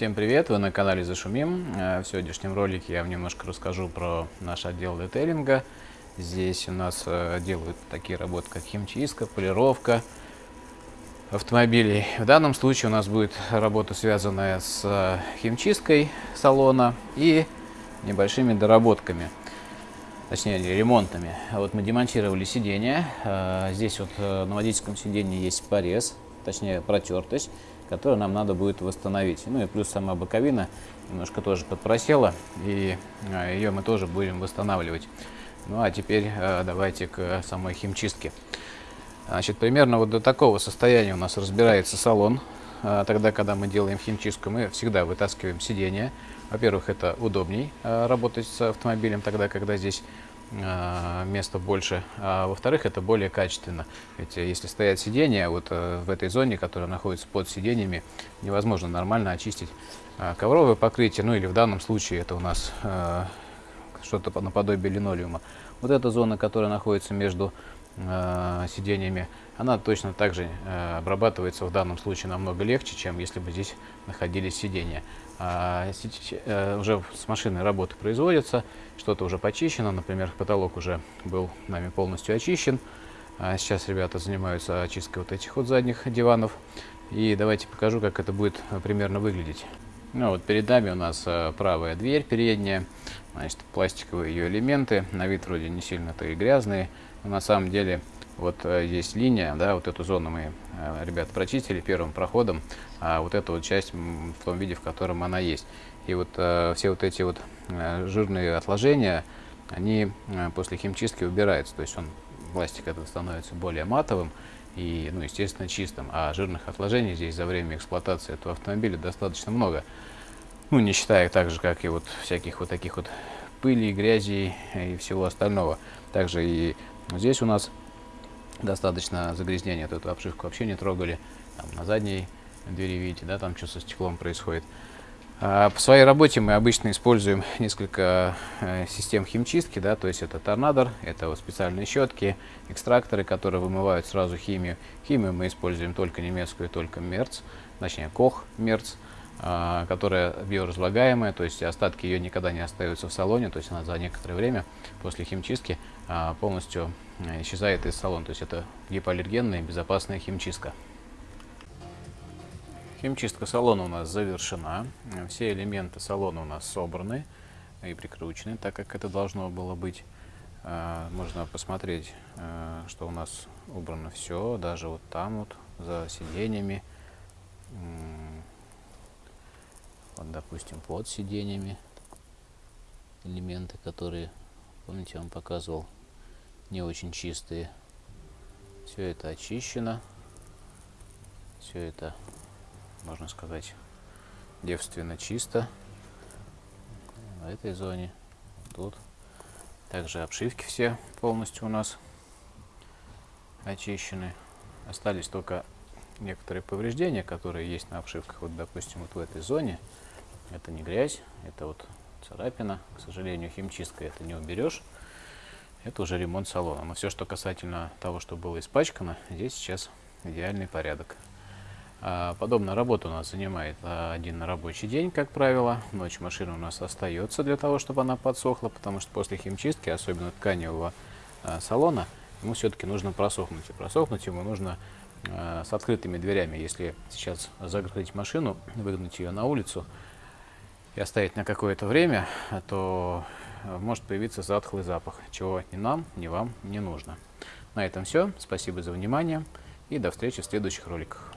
Всем привет! Вы на канале Зашумим. Э, в сегодняшнем ролике я вам немножко расскажу про наш отдел детейлинга. Здесь у нас э, делают такие работы, как химчистка, полировка автомобилей. В данном случае у нас будет работа, связанная с э, химчисткой салона и небольшими доработками, точнее ремонтами. Вот мы демонтировали сиденье. Здесь вот на водительском сиденье есть порез, точнее протертость которую нам надо будет восстановить. Ну и плюс сама боковина немножко тоже подпросела, и а, ее мы тоже будем восстанавливать. Ну а теперь а, давайте к самой химчистке. Значит, примерно вот до такого состояния у нас разбирается салон. А, тогда, когда мы делаем химчистку, мы всегда вытаскиваем сиденье. Во-первых, это удобней работать с автомобилем тогда, когда здесь места больше, а во-вторых, это более качественно. Ведь э, если стоят сиденья, вот э, в этой зоне, которая находится под сиденьями, невозможно нормально очистить а, ковровое покрытие, ну или в данном случае это у нас а, что-то наподобие линолеума. Вот эта зона, которая находится между сиденьями, она точно так же обрабатывается в данном случае намного легче, чем если бы здесь находились сиденья. А, э, уже с машиной работы производятся, что-то уже почищено, например, потолок уже был нами полностью очищен. А сейчас ребята занимаются очисткой вот этих вот задних диванов. И давайте покажу, как это будет примерно выглядеть. Ну вот перед нами у нас э, правая дверь передняя, значит, пластиковые ее элементы, на вид вроде не сильно-то и грязные, но на самом деле вот э, есть линия, да, вот эту зону мы, э, ребята, прочистили первым проходом, а вот эту вот часть в том виде, в котором она есть. И вот все вот эти вот жирные отложения, они после химчистки убираются, то есть он, пластик этот становится более матовым и, ну, естественно, чистым, а жирных отложений здесь за время эксплуатации этого автомобиля достаточно много. Ну, не считая так же, как и вот всяких вот таких вот пыли, грязи и всего остального. Также и здесь у нас достаточно загрязнения, то эту обшивку вообще не трогали. Там, на задней двери, видите, да, там что со стеклом происходит. А по своей работе мы обычно используем несколько э, систем химчистки, да, то есть это торнадор, это вот специальные щетки, экстракторы, которые вымывают сразу химию. Химию мы используем только немецкую, только Мерц, точнее Кох Мерц, э, которая биоразлагаемая, то есть остатки ее никогда не остаются в салоне, то есть она за некоторое время после химчистки э, полностью Э, исчезает из салона. То есть это гипоаллергенная безопасная химчистка. Химчистка салона у нас завершена. Все элементы салона у нас собраны и прикручены, так как это должно было быть. Э, можно посмотреть, э, что у нас убрано все, даже вот там вот за сиденьями. Вот, допустим, под сиденьями элементы, которые, помните, я вам показывал, не очень чистые. Все это очищено. Все это, можно сказать, девственно чисто. В этой зоне, тут. Также обшивки все полностью у нас очищены. Остались только некоторые повреждения, которые есть на обшивках. Вот, допустим, вот в этой зоне. Это не грязь, это вот царапина. К сожалению, химчисткой это не уберешь это уже ремонт салона. Но все, что касательно того, что было испачкано, здесь сейчас идеальный порядок. А, подобная работа у нас занимает а, один рабочий день, как правило. Ночь машина у нас остается для того, чтобы она подсохла, потому что после химчистки, особенно тканевого а, салона, ему все-таки нужно просохнуть. И просохнуть ему нужно с открытыми дверями. Если сейчас закрыть машину, выгнать ее на улицу и оставить на какое-то время, то может появиться затхлый запах, чего ни нам, ни вам не нужно. На этом все. Спасибо за внимание и до встречи в следующих роликах.